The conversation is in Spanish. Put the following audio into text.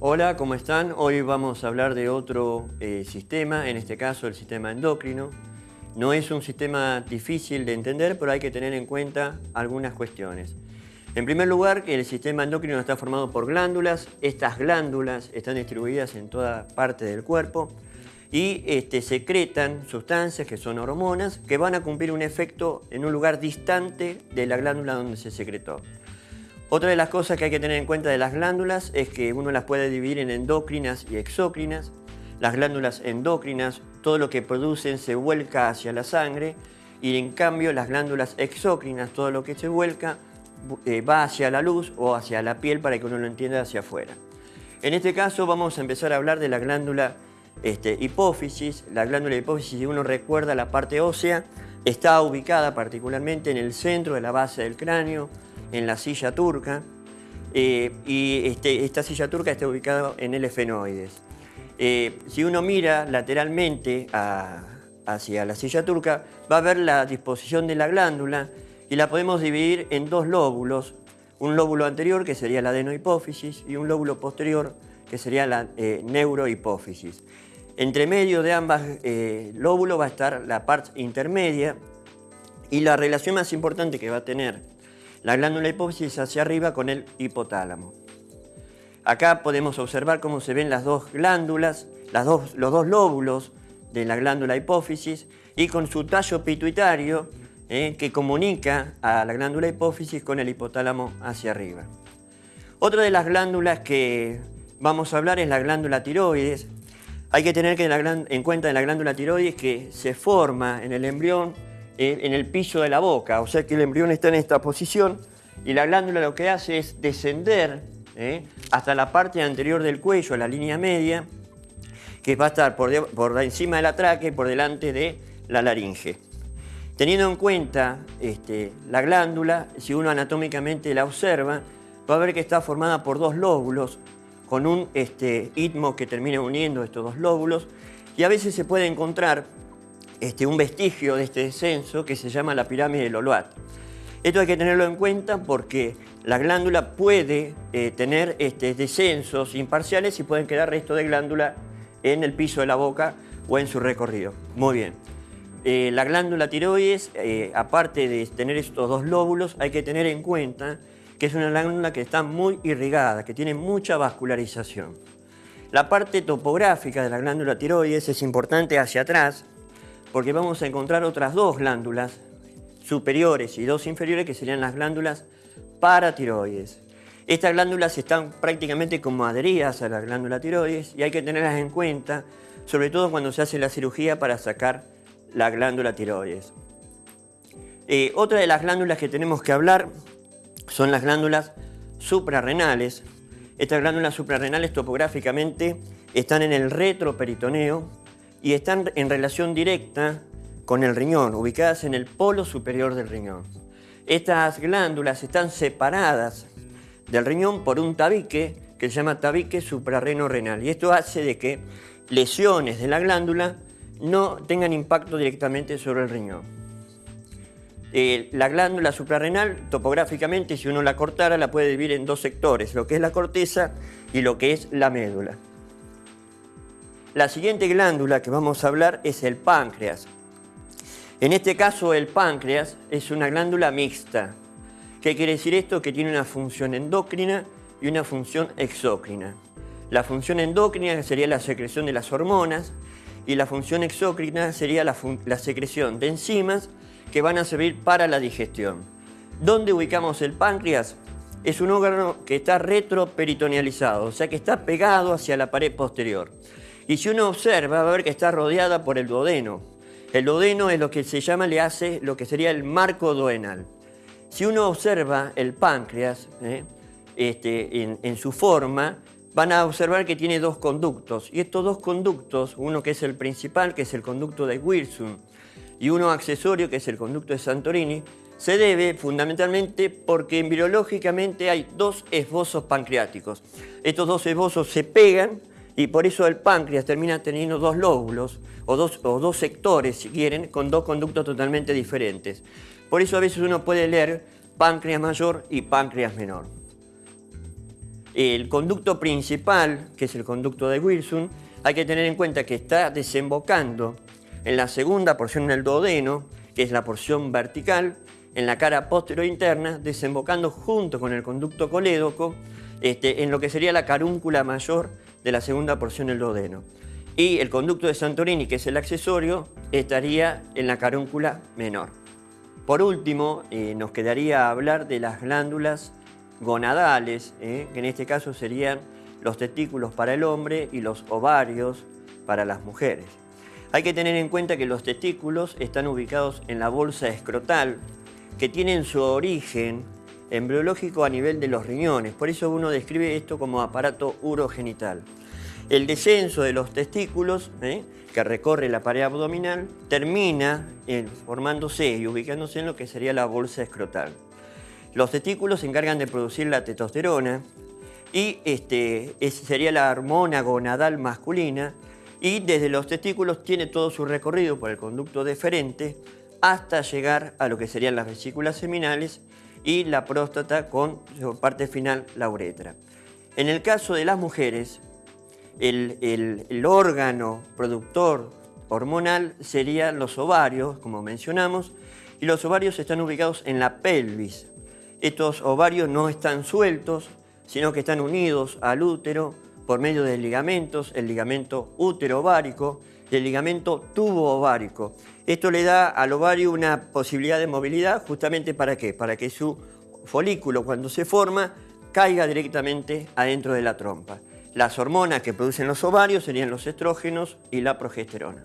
Hola, ¿cómo están? Hoy vamos a hablar de otro eh, sistema, en este caso el sistema endocrino. No es un sistema difícil de entender, pero hay que tener en cuenta algunas cuestiones. En primer lugar, el sistema endocrino está formado por glándulas. Estas glándulas están distribuidas en toda parte del cuerpo y este, secretan sustancias que son hormonas que van a cumplir un efecto en un lugar distante de la glándula donde se secretó. Otra de las cosas que hay que tener en cuenta de las glándulas es que uno las puede dividir en endócrinas y exócrinas. Las glándulas endócrinas, todo lo que producen se vuelca hacia la sangre y en cambio las glándulas exócrinas, todo lo que se vuelca eh, va hacia la luz o hacia la piel para que uno lo entienda hacia afuera. En este caso vamos a empezar a hablar de la glándula este, hipófisis. La glándula hipófisis, si uno recuerda la parte ósea, está ubicada particularmente en el centro de la base del cráneo, en la silla turca, eh, y este, esta silla turca está ubicada en el efenoides. Eh, si uno mira lateralmente hacia la silla turca, va a ver la disposición de la glándula y la podemos dividir en dos lóbulos, un lóbulo anterior que sería la adenohipófisis y un lóbulo posterior que sería la eh, neurohipófisis. Entre medio de ambas lóbulos va a estar la parte intermedia y la relación más importante que va a tener la glándula hipófisis hacia arriba con el hipotálamo. Acá podemos observar cómo se ven las dos glándulas, los dos lóbulos de la glándula hipófisis y con su tallo pituitario eh, que comunica a la glándula hipófisis con el hipotálamo hacia arriba. Otra de las glándulas que vamos a hablar es la glándula tiroides. Hay que tener en cuenta en la glándula tiroides que se forma en el embrión en el piso de la boca, o sea que el embrión está en esta posición y la glándula lo que hace es descender eh, hasta la parte anterior del cuello, la línea media, que va a estar por, encima de la tráquea y por delante de la laringe. Teniendo en cuenta este, la glándula, si uno anatómicamente la observa, va a ver que está formada por dos lóbulos, con un este, istmo que termina uniendo estos dos lóbulos, y a veces se puede encontrar este, un vestigio de este descenso que se llama la pirámide del Oloat. Esto hay que tenerlo en cuenta porque la glándula puede eh, tener este, descensos imparciales y pueden quedar restos de glándula en el piso de la boca o en su recorrido. Muy bien. Eh, la glándula tiroides, eh, aparte de tener estos dos lóbulos, hay que tener en cuenta que es una glándula que está muy irrigada, que tiene mucha vascularización. La parte topográfica de la glándula tiroides es importante hacia atrás, porque vamos a encontrar otras dos glándulas superiores y dos inferiores que serían las glándulas paratiroides. Estas glándulas están prácticamente como adheridas a la glándula tiroides y hay que tenerlas en cuenta, sobre todo cuando se hace la cirugía para sacar la glándula tiroides. Eh, otra de las glándulas que tenemos que hablar son las glándulas suprarrenales. Estas glándulas suprarrenales topográficamente están en el retroperitoneo y están en relación directa con el riñón, ubicadas en el polo superior del riñón. Estas glándulas están separadas del riñón por un tabique que se llama tabique suprarreno-renal y esto hace de que lesiones de la glándula no tengan impacto directamente sobre el riñón. Eh, la glándula suprarrenal, topográficamente, si uno la cortara, la puede dividir en dos sectores, lo que es la corteza y lo que es la médula. La siguiente glándula que vamos a hablar es el páncreas. En este caso el páncreas es una glándula mixta. ¿Qué quiere decir esto? Que tiene una función endocrina y una función exócrina. La función endocrina sería la secreción de las hormonas y la función exócrina sería la, la secreción de enzimas que van a servir para la digestión. ¿Dónde ubicamos el páncreas? Es un órgano que está retroperitonealizado, o sea que está pegado hacia la pared posterior. Y si uno observa, va a ver que está rodeada por el duodeno. El duodeno es lo que se llama, le hace lo que sería el marco duodenal. Si uno observa el páncreas ¿eh? este, en, su forma, van a observar que tiene dos conductos. Y estos dos conductos, uno que es el principal, que es el conducto de Wilson, y uno accesorio, que es el conducto de Santorini, se debe fundamentalmente porque embriológicamente hay dos esbozos pancreáticos. Estos dos esbozos se pegan y por eso el páncreas termina teniendo dos lóbulos o dos, o dos sectores, si quieren, con dos conductos totalmente diferentes. Por eso a veces uno puede leer páncreas mayor y páncreas menor. El conducto principal, que es el conducto de Wilson, hay que tener en cuenta que está desembocando en la segunda porción del duodeno, que es la porción vertical, en la cara posterior interna, desembocando junto con el conducto colédoco este, en lo que sería la carúncula mayor de la segunda porción del duodeno. Y el conducto de Santorini, que es el accesorio, estaría en la carúncula menor. Por último, eh, nos quedaría hablar de las glándulas gonadales, eh, que en este caso serían los testículos para el hombre y los ovarios para las mujeres. Hay que tener en cuenta que los testículos están ubicados en la bolsa escrotal, que tienen su origen embriológico a nivel de los riñones. Por eso uno describe esto como aparato urogenital. El descenso de los testículos, ¿eh? que recorre la pared abdominal, termina formándose y ubicándose en lo que sería la bolsa escrotal. Los testículos se encargan de producir la testosterona y este, sería la hormona gonadal masculina y desde los testículos tiene todo su recorrido por el conducto deferente hasta llegar a lo que serían las vesículas seminales y la próstata con su parte final la uretra. En el caso de las mujeres, el, órgano productor hormonal serían los ovarios, como mencionamos, y los ovarios están ubicados en la pelvis. Estos ovarios no están sueltos, sino que están unidos al útero por medio de ligamentos, el ligamento útero-ovárico y el ligamento tubo-ovárico. Esto le da al ovario una posibilidad de movilidad justamente para qué? Para que su folículo cuando se forma caiga directamente adentro de la trompa. Las hormonas que producen los ovarios serían los estrógenos y la progesterona.